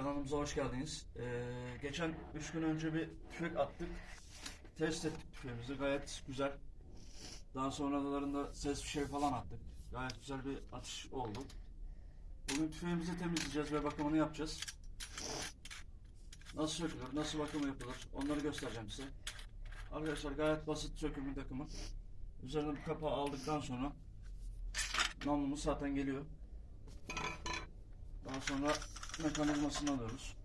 Kanalımıza hoş geldiniz. Ee, geçen 3 gün önce bir tüfek attık. Test ettik tüfeğimizi. Gayet güzel. Daha sonralarında ses fişeği falan attık. Gayet güzel bir atış oldu. Bugün tüfeğimizi temizleyeceğiz ve bakımını yapacağız. Nasıl sökülür, nasıl bakımı yapılır onları göstereceğim size. Arkadaşlar gayet basit sökümü takımı. Üzerine bir kapağı aldıktan sonra namlumuz zaten geliyor. Daha sonra mekanizmasını alıyoruz.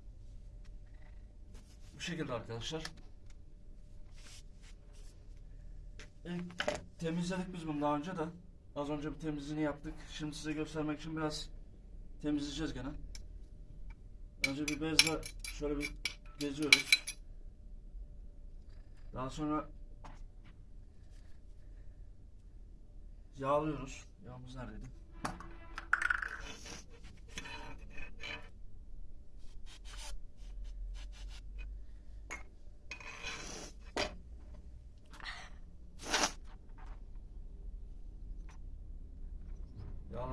Bu şekilde arkadaşlar. İlk temizledik biz bunu daha önce de. Az önce bir temizliğini yaptık. Şimdi size göstermek için biraz temizleyeceğiz gene. Önce bir bezle şöyle bir geziyoruz. Daha sonra yağlıyoruz. Yağımız neredeydi?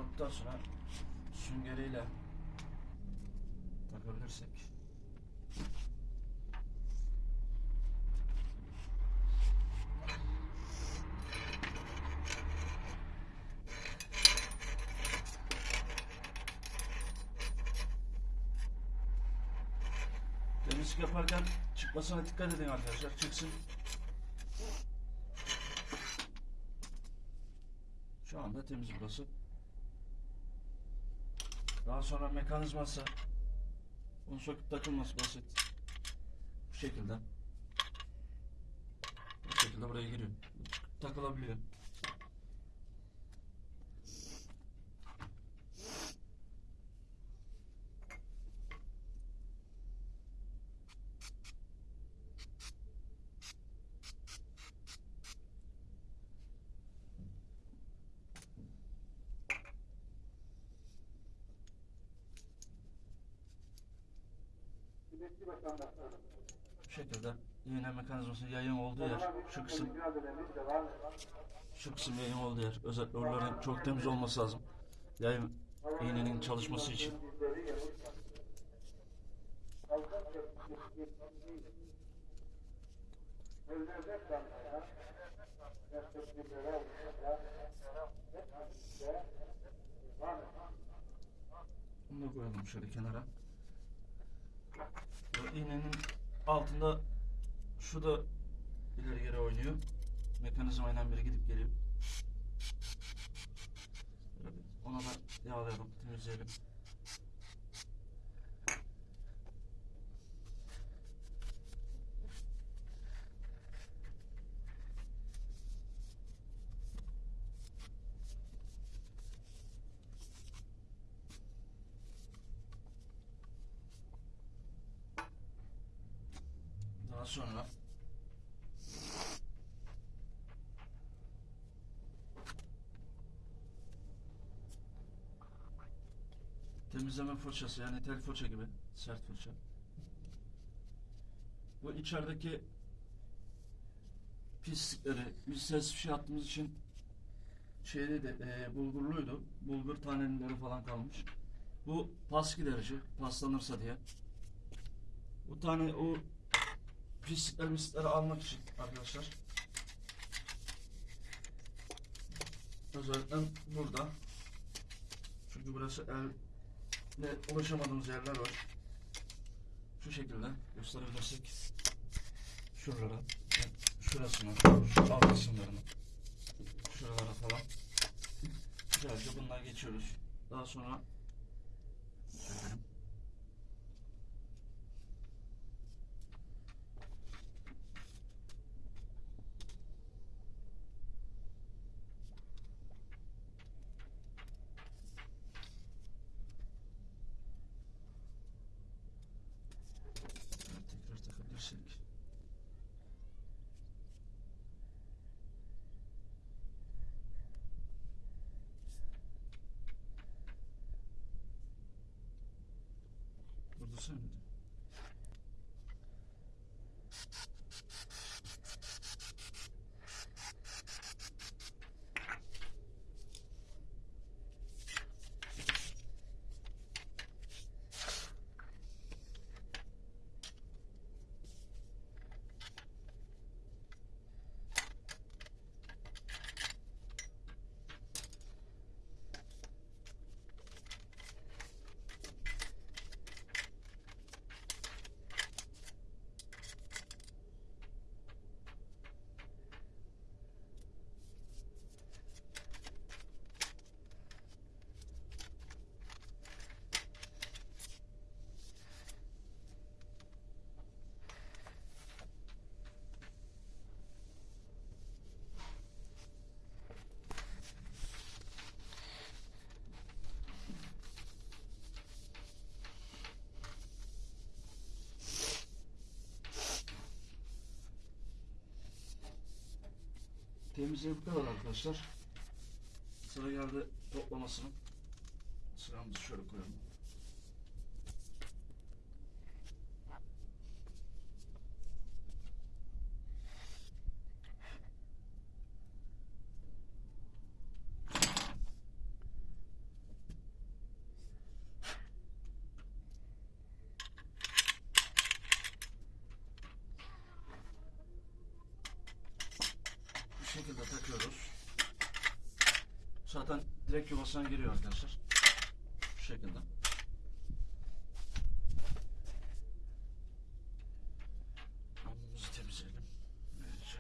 Yağladıktan sonra süngeriyle takabilirsek. Temizlik yaparken çıkmasına dikkat edin arkadaşlar. Çıksın. Şu anda temiz burası. Daha sonra mekanizması bunu söküp takılması basit. Bu şekilde. Bu şekilde buraya giriyor. Takılabiliyor. Bu şekilde iğne mekanizması yayın olduğu yer şu kısım şu kısım yayın olduğu yer. Özellikle oraların çok temiz olması lazım. Yayın iğnenin çalışması için. Bunu da koyalım şöyle kenara iğnenin altında şu da ileri geri oynuyor. Mekanizmayla biri gidip geliyor. Ona da yağlayalım, temizleyelim. Daha sonra temizleme fırçası yani tel fırça gibi sert fırça. Bu içerideki pislikleri biz ses fişe attığımız için şeyde de e, bulgurluydu. Bulgur taneleri falan kalmış. Bu pas giderici paslanırsa diye. Bu tane o pislikleri mislikleri almak için arkadaşlar. Özellikle burada. Çünkü burası elle ulaşamadığımız yerler var. Şu şekilde gösterebilirsek şuralara, şurasına, şu alt kısımlarına, şuralara falan güzelce bundan geçiyoruz. Daha sonra sökelim. Şöyle tekrar takabilirsek. Burada Temizliği bu kadar arkadaşlar. Sıra geldi toplamasının. Sıramızı şöyle koyalım. Bu şekilde takıyoruz. Zaten direkt yuvasına giriyor arkadaşlar. Bu şekilde. Hamurumuzu temizleyelim. Böylece.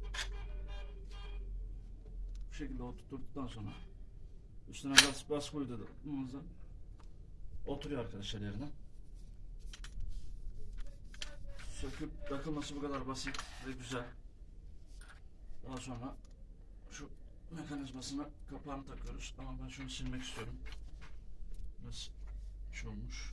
Bu şekilde oturttuktan sonra üstüne bas koydu da oturuyor arkadaşlar yerine. Söküp takılması bu kadar basit ve güzel. Daha sonra şu mekanizmasına kapağını takıyoruz. Ama ben şunu silmek istiyorum. Biraz şey olmuş.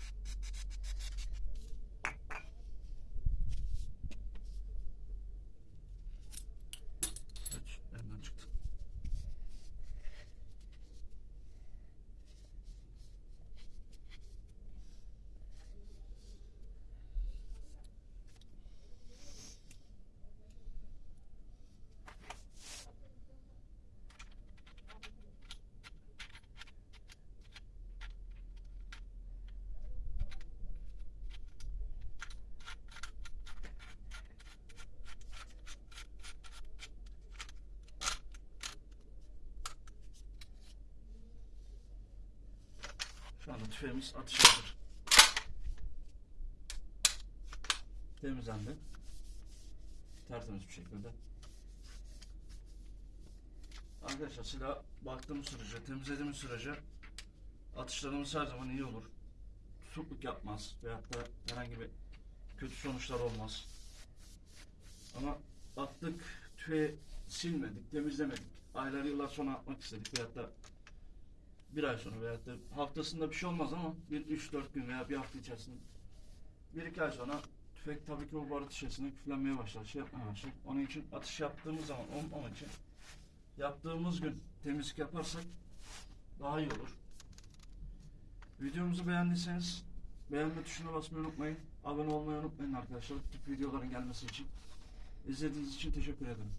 Evet, elimden çıktı. Şu anda tüfeğimiz atış hazır. Temizlendi. Tertemiz bir şekilde. Arkadaşlar silah baktığımız sürece, temizlediğimiz sürece atışlarımız her zaman iyi olur. Tutukluk yapmaz veyahut da herhangi bir kötü sonuçlar olmaz. Ama attık, tüfeği silmedik, temizlemedik. Aylar yıllar sonra atmak istedik veyahut da bir ay sonra veyahut da haftasında bir şey olmaz ama bir üç dört gün veya bir hafta içerisinde bir iki ay sonra tüfek tabii ki o barut şişesine küflenmeye başlar, şey yapmaya başlar. Onun için atış yaptığımız zaman onun, onun için yaptığımız gün temizlik yaparsak daha iyi olur. Videomuzu beğendiyseniz beğenme tuşuna basmayı unutmayın. Abone olmayı unutmayın arkadaşlar tip videoların gelmesi için. İzlediğiniz için teşekkür ederim.